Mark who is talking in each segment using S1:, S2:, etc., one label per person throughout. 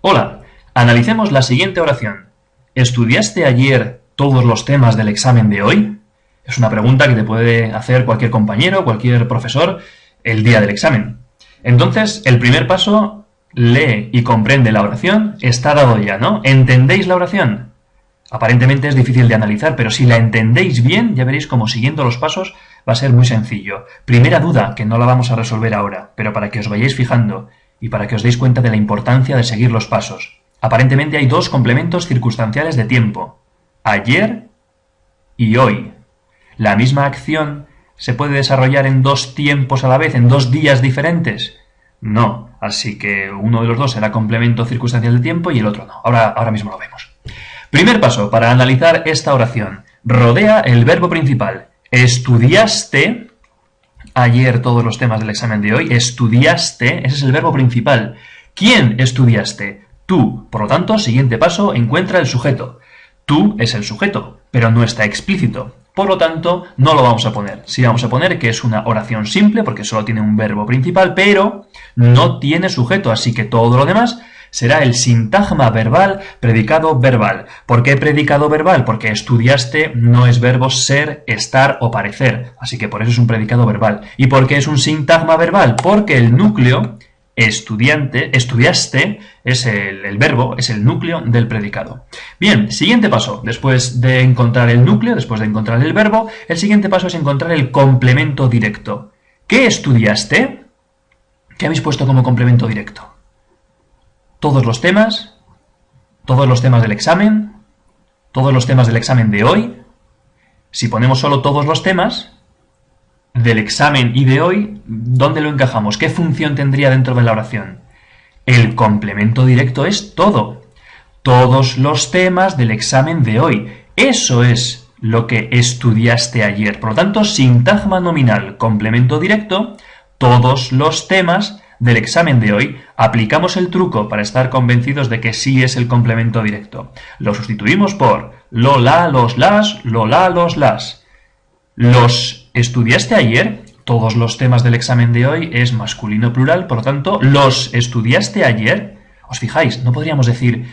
S1: Hola, analicemos la siguiente oración. ¿Estudiaste ayer todos los temas del examen de hoy? Es una pregunta que te puede hacer cualquier compañero, cualquier profesor, el día del examen. Entonces, el primer paso, lee y comprende la oración, está dado ya, ¿no? ¿Entendéis la oración? Aparentemente es difícil de analizar, pero si la entendéis bien, ya veréis como siguiendo los pasos va a ser muy sencillo. Primera duda, que no la vamos a resolver ahora, pero para que os vayáis fijando y para que os deis cuenta de la importancia de seguir los pasos. Aparentemente hay dos complementos circunstanciales de tiempo. Ayer y hoy. La misma acción se puede desarrollar en dos tiempos a la vez, en dos días diferentes. No, así que uno de los dos será complemento circunstancial de tiempo y el otro no. Ahora, ahora mismo lo vemos. Primer paso para analizar esta oración. Rodea el verbo principal. Estudiaste ayer todos los temas del examen de hoy. Estudiaste, ese es el verbo principal. ¿Quién estudiaste? Tú. Por lo tanto, siguiente paso, encuentra el sujeto. Tú es el sujeto, pero no está explícito. Por lo tanto, no lo vamos a poner. Sí vamos a poner que es una oración simple, porque solo tiene un verbo principal, pero no tiene sujeto, así que todo lo demás será el sintagma verbal predicado verbal. ¿Por qué predicado verbal? Porque estudiaste no es verbo ser, estar o parecer, así que por eso es un predicado verbal. ¿Y por qué es un sintagma verbal? Porque el núcleo estudiante, estudiaste, es el, el, verbo, es el núcleo del predicado. Bien, siguiente paso, después de encontrar el núcleo, después de encontrar el verbo, el siguiente paso es encontrar el complemento directo. ¿Qué estudiaste? ¿Qué habéis puesto como complemento directo? Todos los temas, todos los temas del examen, todos los temas del examen de hoy. Si ponemos solo todos los temas del examen y de hoy, ¿dónde lo encajamos? ¿Qué función tendría dentro de la oración? El complemento directo es todo. Todos los temas del examen de hoy. Eso es lo que estudiaste ayer. Por lo tanto, sintagma nominal, complemento directo, todos los temas del examen de hoy, aplicamos el truco para estar convencidos de que sí es el complemento directo. Lo sustituimos por lo, la, los, las, lo, la, los, las. ¿Los estudiaste ayer? Todos los temas del examen de hoy es masculino plural, por lo tanto, ¿los estudiaste ayer? ¿Os fijáis? No podríamos decir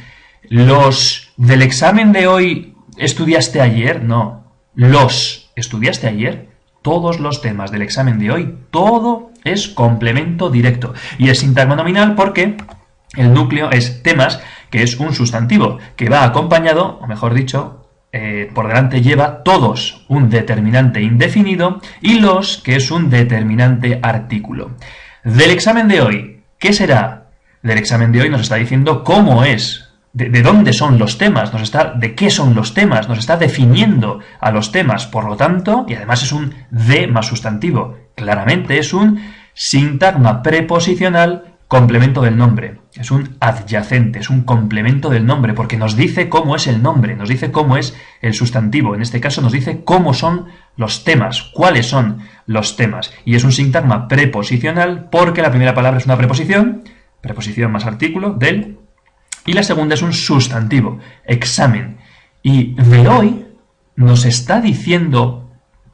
S1: ¿los del examen de hoy estudiaste ayer? No. ¿Los estudiaste ayer? Todos los temas del examen de hoy, todo es complemento directo. Y es sintagma nominal porque el núcleo es temas, que es un sustantivo, que va acompañado, o mejor dicho, eh, por delante lleva todos un determinante indefinido y los, que es un determinante artículo. Del examen de hoy, ¿qué será? Del examen de hoy nos está diciendo cómo es de, dónde son los temas, nos está, de qué son los temas, nos está definiendo a los temas, por lo tanto, y además es un de más sustantivo, claramente es un sintagma preposicional complemento del nombre, es un adyacente, es un complemento del nombre, porque nos dice cómo es el nombre, nos dice cómo es el sustantivo, en este caso nos dice cómo son los temas, cuáles son los temas, y es un sintagma preposicional porque la primera palabra es una preposición, preposición más artículo, del y la segunda es un sustantivo, examen. Y de hoy nos está diciendo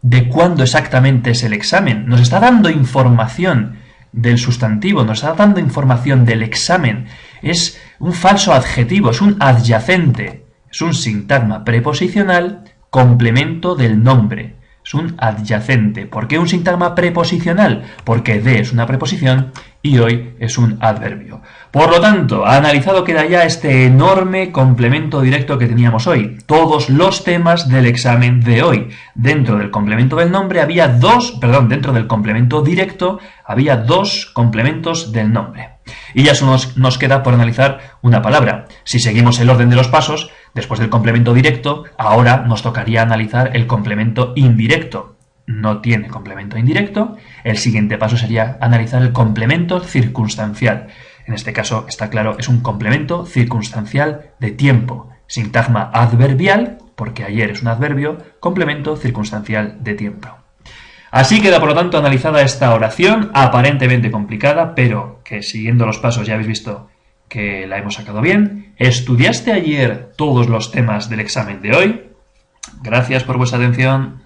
S1: de cuándo exactamente es el examen, nos está dando información del sustantivo, nos está dando información del examen. Es un falso adjetivo, es un adyacente, es un sintagma preposicional complemento del nombre. Es un adyacente. ¿Por qué un sintagma preposicional? Porque de es una preposición y hoy es un adverbio. Por lo tanto, analizado queda ya este enorme complemento directo que teníamos hoy. Todos los temas del examen de hoy. Dentro del complemento del nombre había dos, perdón, dentro del complemento directo había dos complementos del nombre. Y ya solo nos, nos queda por analizar una palabra. Si seguimos el orden de los pasos, después del complemento directo, ahora nos tocaría analizar el complemento indirecto no tiene complemento indirecto, el siguiente paso sería analizar el complemento circunstancial. En este caso, está claro, es un complemento circunstancial de tiempo. Sintagma adverbial, porque ayer es un adverbio, complemento circunstancial de tiempo. Así queda, por lo tanto, analizada esta oración, aparentemente complicada, pero que siguiendo los pasos ya habéis visto que la hemos sacado bien. ¿Estudiaste ayer todos los temas del examen de hoy? Gracias por vuestra atención.